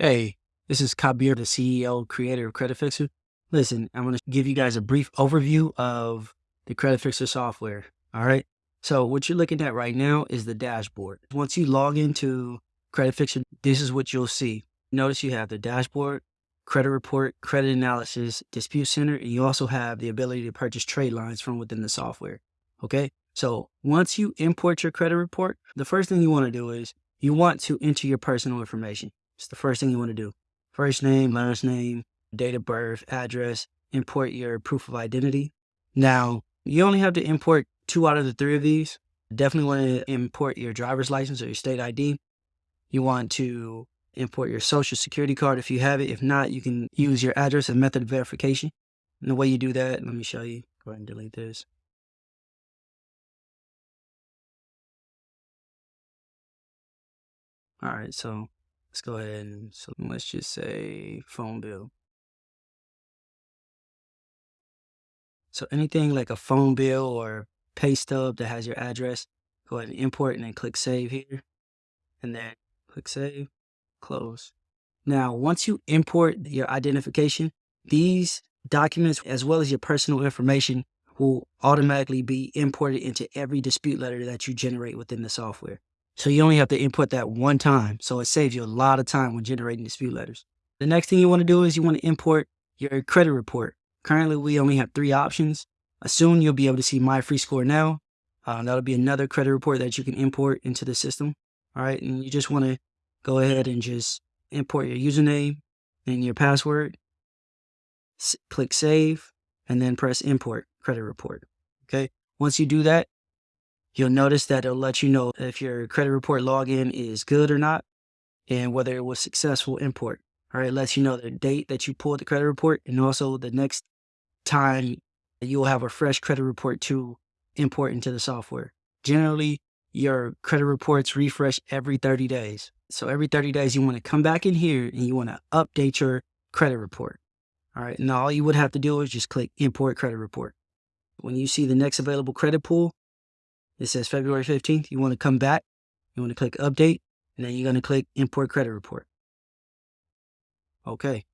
Hey, this is Kabir, the CEO, creator of Credit Fixer. Listen, I'm going to give you guys a brief overview of the Credit Fixer software. All right. So what you're looking at right now is the dashboard. Once you log into Credit Fixer, this is what you'll see. Notice you have the dashboard, credit report, credit analysis, dispute center, and you also have the ability to purchase trade lines from within the software. Okay. So once you import your credit report, the first thing you want to do is you want to enter your personal information. It's the first thing you want to do. First name, last name, date of birth, address, import your proof of identity. Now, you only have to import two out of the three of these. Definitely want to import your driver's license or your state ID. You want to import your social security card if you have it. If not, you can use your address as method of verification. And the way you do that, let me show you. Go ahead and delete this. All right, so Let's go ahead and so let's just say phone bill. So anything like a phone bill or pay stub that has your address, go ahead and import and then click save here. And then click save, close. Now, once you import your identification, these documents as well as your personal information will automatically be imported into every dispute letter that you generate within the software. So you only have to input that one time. So it saves you a lot of time when generating dispute letters. The next thing you want to do is you want to import your credit report. Currently, we only have three options. Soon you'll be able to see My Free Score Now. Uh, that'll be another credit report that you can import into the system. All right. And you just want to go ahead and just import your username and your password. S click save and then press import credit report. Okay. Once you do that, You'll notice that it'll let you know if your credit report login is good or not and whether it was successful import. All right, it lets you know the date that you pulled the credit report and also the next time you'll have a fresh credit report to import into the software. Generally, your credit reports refresh every 30 days. So every 30 days, you want to come back in here and you want to update your credit report. All right, now all you would have to do is just click import credit report. When you see the next available credit pool, it says February 15th. You want to come back. You want to click update and then you're going to click import credit report. Okay.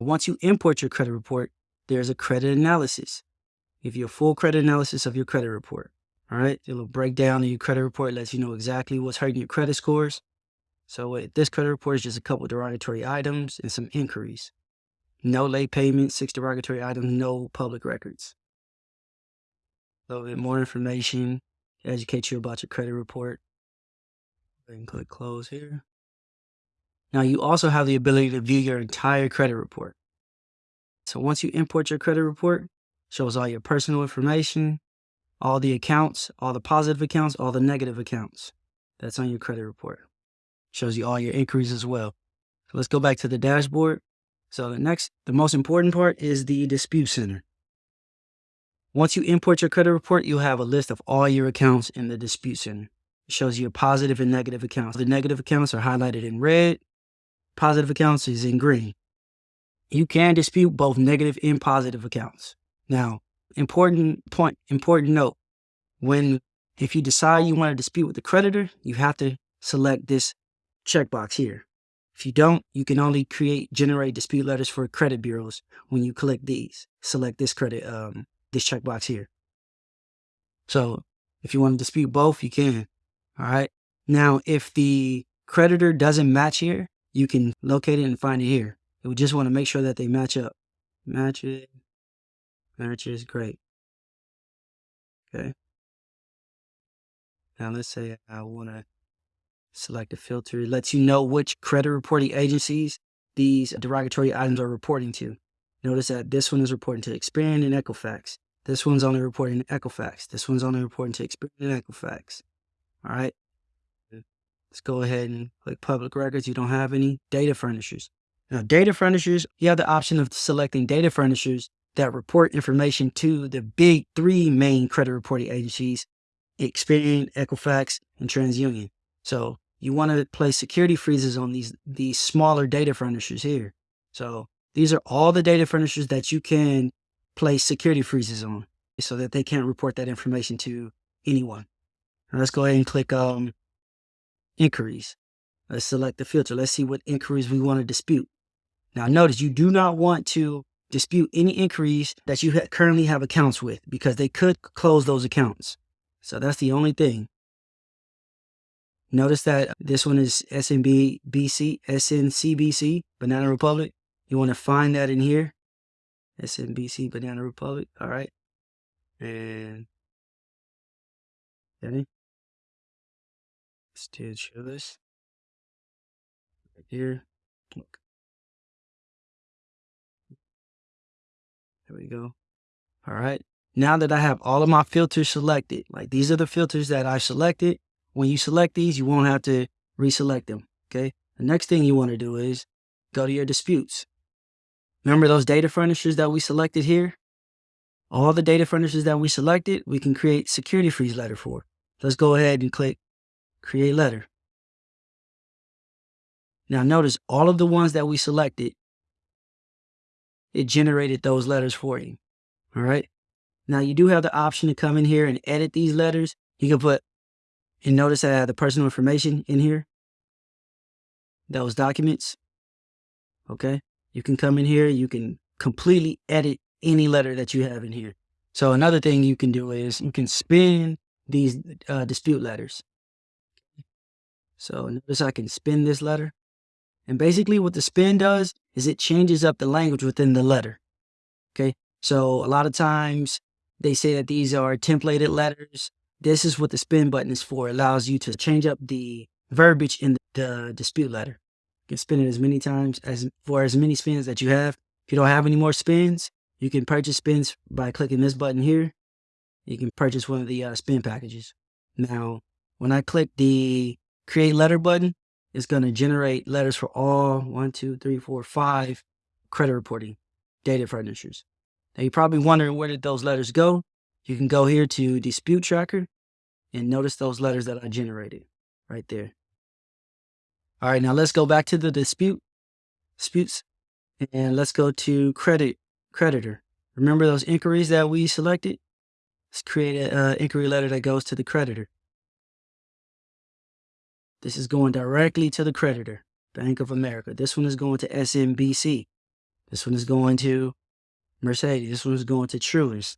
Once you import your credit report, there's a credit analysis. Give you a full credit analysis of your credit report. All right. A little breakdown of your credit report lets you know exactly what's hurting your credit scores. So uh, this credit report is just a couple derogatory items and some inquiries. No late payments, six derogatory items, no public records. A little bit more information educate you about your credit report. And click close here. Now you also have the ability to view your entire credit report. So once you import your credit report, shows all your personal information, all the accounts, all the positive accounts, all the negative accounts. That's on your credit report. Shows you all your inquiries as well. So let's go back to the dashboard. So the next, the most important part is the dispute center. Once you import your credit report, you'll have a list of all your accounts in the dispute center. It shows you positive and negative accounts. The negative accounts are highlighted in red. Positive accounts is in green. You can dispute both negative and positive accounts. Now, important point, important note, when if you decide you want to dispute with the creditor, you have to select this checkbox here. If you don't, you can only create, generate dispute letters for credit bureaus when you click these. Select this credit um, this checkbox here. So if you want to dispute both, you can. All right. Now, if the creditor doesn't match here, you can locate it and find it here. We just want to make sure that they match up. Match it. Match is Great. Okay. Now let's say I want to select a filter. It lets you know which credit reporting agencies these derogatory items are reporting to. Notice that this one is reporting to Experian and Equifax. This one's only reporting to Equifax. This one's only reporting to Experian and Equifax. All right. Let's go ahead and click public records. You don't have any data furnishers. Now, data furnishers, you have the option of selecting data furnishers that report information to the big three main credit reporting agencies, Experian, Equifax, and TransUnion. So you want to place security freezes on these, these smaller data furnishers here. So these are all the data furnishers that you can place security freezes on so that they can't report that information to anyone. Now let's go ahead and click um, inquiries. Let's select the filter. Let's see what inquiries we want to dispute. Now notice you do not want to dispute any inquiries that you ha currently have accounts with because they could close those accounts. So that's the only thing. Notice that this one is SNB BC, SNCBC, Banana Republic. You want to find that in here. SNBC, Banana Republic. All right. And okay. Still show this right here. Look. There we go. All right. Now that I have all of my filters selected, like these are the filters that I selected. When you select these, you won't have to reselect them. Okay. The next thing you want to do is go to your disputes. Remember those data furnishers that we selected here? All the data furnishers that we selected, we can create security freeze letter for. Let's go ahead and click create letter. Now notice all of the ones that we selected, it generated those letters for you. All right. Now you do have the option to come in here and edit these letters. You can put, and notice I have the personal information in here. Those documents. Okay. You can come in here. You can completely edit any letter that you have in here. So another thing you can do is you can spin these uh, dispute letters. So notice I can spin this letter. And basically what the spin does is it changes up the language within the letter. Okay. So a lot of times they say that these are templated letters. This is what the spin button is for. It allows you to change up the verbiage in the dispute letter. Can spin it as many times as for as many spins that you have. If you don't have any more spins, you can purchase spins by clicking this button here. You can purchase one of the uh, spin packages. Now, when I click the create letter button, it's going to generate letters for all one, two, three, four, five credit reporting data furnishers. Now you're probably wondering where did those letters go? You can go here to dispute tracker and notice those letters that I generated right there. All right, now let's go back to the dispute disputes and let's go to credit creditor. Remember those inquiries that we selected? Let's create an inquiry letter that goes to the creditor. This is going directly to the creditor, Bank of America. This one is going to SNBC. This one is going to Mercedes. This one is going to Truist.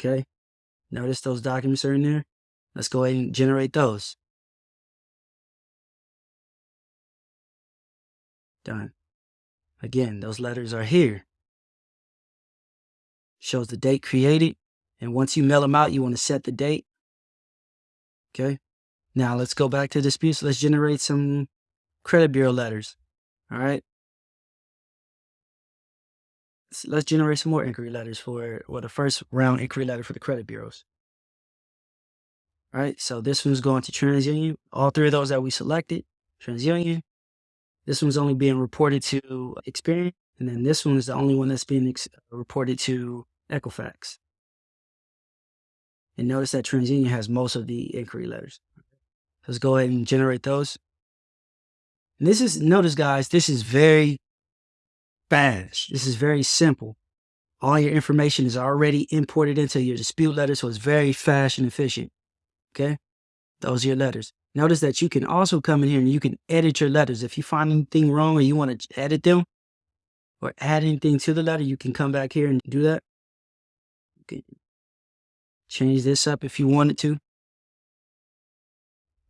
Okay. Notice those documents are in there. Let's go ahead and generate those. Done. Again, those letters are here. Shows the date created. And once you mail them out, you want to set the date. Okay. Now let's go back to disputes. Let's generate some credit bureau letters. All right. Let's generate some more inquiry letters for, well, the first round inquiry letter for the credit bureaus. All right. So this one's going to TransUnion. All three of those that we selected, TransUnion. This one's only being reported to Experian. And then this one is the only one that's being reported to Equifax. And notice that TransUnion has most of the inquiry letters. Let's go ahead and generate those. And this is, notice guys, this is very fast. This is very simple. All your information is already imported into your dispute letter, so it's very fast and efficient. Okay? Those are your letters. Notice that you can also come in here and you can edit your letters. If you find anything wrong or you want to edit them or add anything to the letter, you can come back here and do that. You can change this up if you wanted to.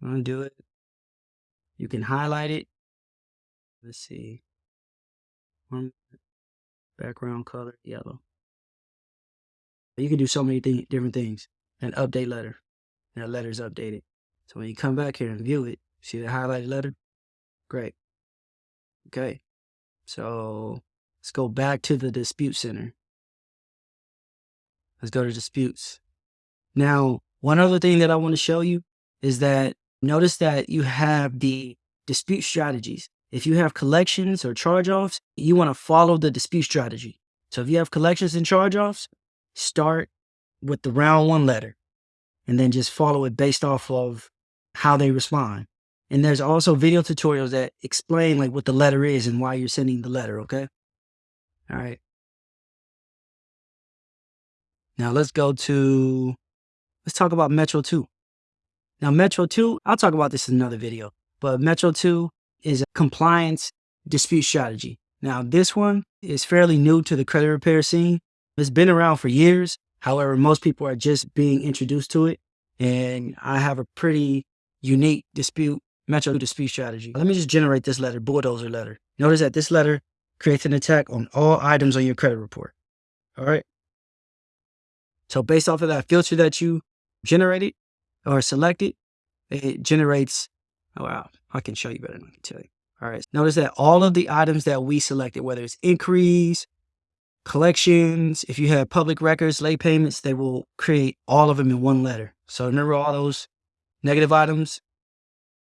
Undo it. You can highlight it. Let's see. One background color yellow. You can do so many th different things. An update letter. And that letter is updated. So when you come back here and view it, see the highlighted letter? Great. Okay. So let's go back to the dispute center. Let's go to disputes. Now, one other thing that I want to show you is that Notice that you have the dispute strategies. If you have collections or charge-offs, you want to follow the dispute strategy. So if you have collections and charge-offs, start with the round one letter and then just follow it based off of how they respond. And there's also video tutorials that explain like what the letter is and why you're sending the letter, okay? All right. Now let's go to, let's talk about Metro 2. Now, Metro 2, I'll talk about this in another video, but Metro 2 is a compliance dispute strategy. Now, this one is fairly new to the credit repair scene. It's been around for years. However, most people are just being introduced to it. And I have a pretty unique dispute, metro dispute strategy. Let me just generate this letter, bulldozer letter. Notice that this letter creates an attack on all items on your credit report. All right. So based off of that filter that you generated or selected, it generates, oh wow, I can show you better than I can tell you. All right. Notice that all of the items that we selected, whether it's inquiries, collections, if you have public records, late payments, they will create all of them in one letter. So remember all those negative items?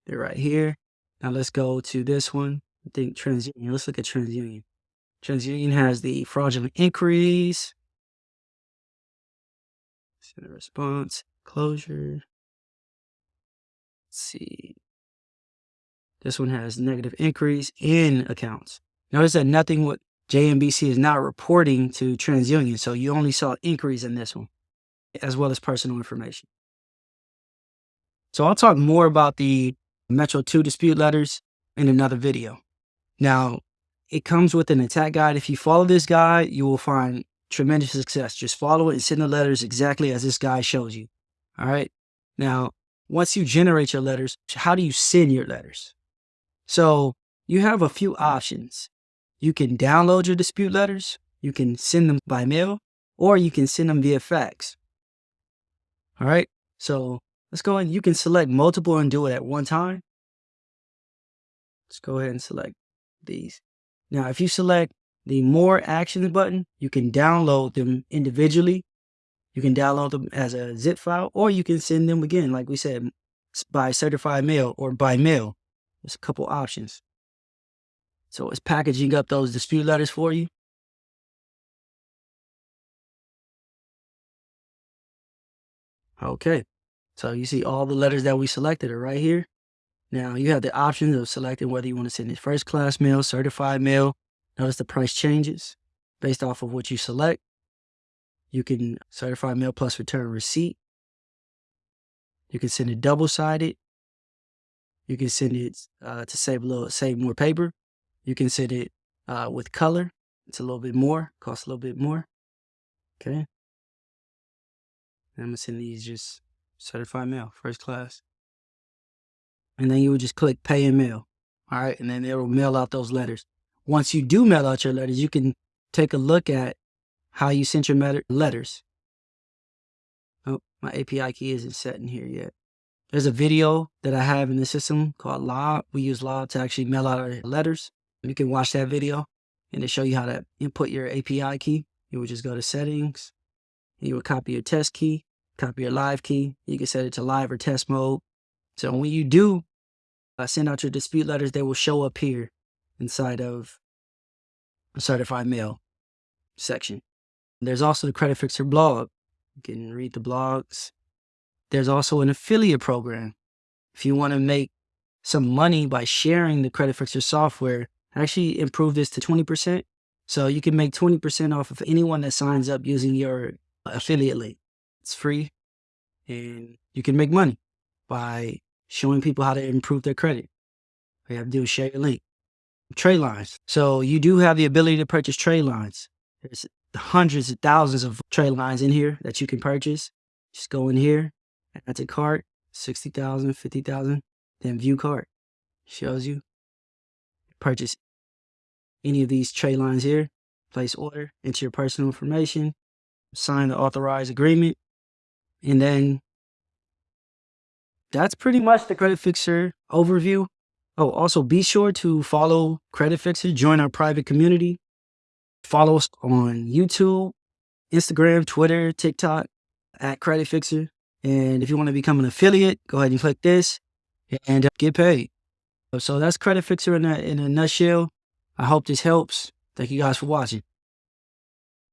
They're right here. Now let's go to this one. I think TransUnion. Let's look at TransUnion. TransUnion has the fraudulent inquiries. Send a response, closure. Let's see. This one has negative inquiries in accounts. Notice that nothing with JMBC is not reporting to TransUnion, so you only saw inquiries in this one, as well as personal information. So I'll talk more about the Metro 2 dispute letters in another video. Now, it comes with an attack guide. If you follow this guide, you will find tremendous success. Just follow it and send the letters exactly as this guide shows you. All right. Now, once you generate your letters, how do you send your letters? So you have a few options. You can download your dispute letters, you can send them by mail, or you can send them via fax. All right, so let's go ahead. You can select multiple and do it at one time. Let's go ahead and select these. Now, if you select the more actions button, you can download them individually. You can download them as a zip file, or you can send them again, like we said, by certified mail or by mail. There's a couple options. So it's packaging up those dispute letters for you. Okay, so you see all the letters that we selected are right here. Now you have the options of selecting whether you want to send it first class mail, certified mail. Notice the price changes based off of what you select. You can certify mail plus return receipt. You can send it double sided. You can send it uh, to save a little, save more paper. You can set it uh, with color. It's a little bit more, costs a little bit more. Okay. I'm gonna send these just certified mail, first class. And then you would just click pay and mail. All right. And then it will mail out those letters. Once you do mail out your letters, you can take a look at how you sent your letters. Oh, my API key isn't set in here yet. There's a video that I have in the system called Lob. We use Lob to actually mail out our letters. You can watch that video and to show you how to input your API key. You would just go to settings. You would copy your test key, copy your live key. You can set it to live or test mode. So when you do uh, send out your dispute letters, they will show up here inside of certified mail section. There's also the Credit Fixer blog. You can read the blogs. There's also an affiliate program. If you want to make some money by sharing the Credit Fixer software, I actually improve this to 20%. So you can make 20% off of anyone that signs up using your affiliate link. It's free and you can make money by showing people how to improve their credit. All you have to do is share your link. Trade lines. So you do have the ability to purchase trade lines. There's hundreds of thousands of trade lines in here that you can purchase. Just go in here, add to cart, 60,000, 50,000, then view cart. Shows you. Purchase any of these trade lines here, place order, enter your personal information, sign the authorized agreement, and then that's pretty much the Credit Fixer overview. Oh, also be sure to follow Credit Fixer, join our private community, follow us on YouTube, Instagram, Twitter, TikTok at Credit Fixer. And if you want to become an affiliate, go ahead and click this and uh, get paid. So that's Credit Fixer in a, in a nutshell. I hope this helps. Thank you guys for watching.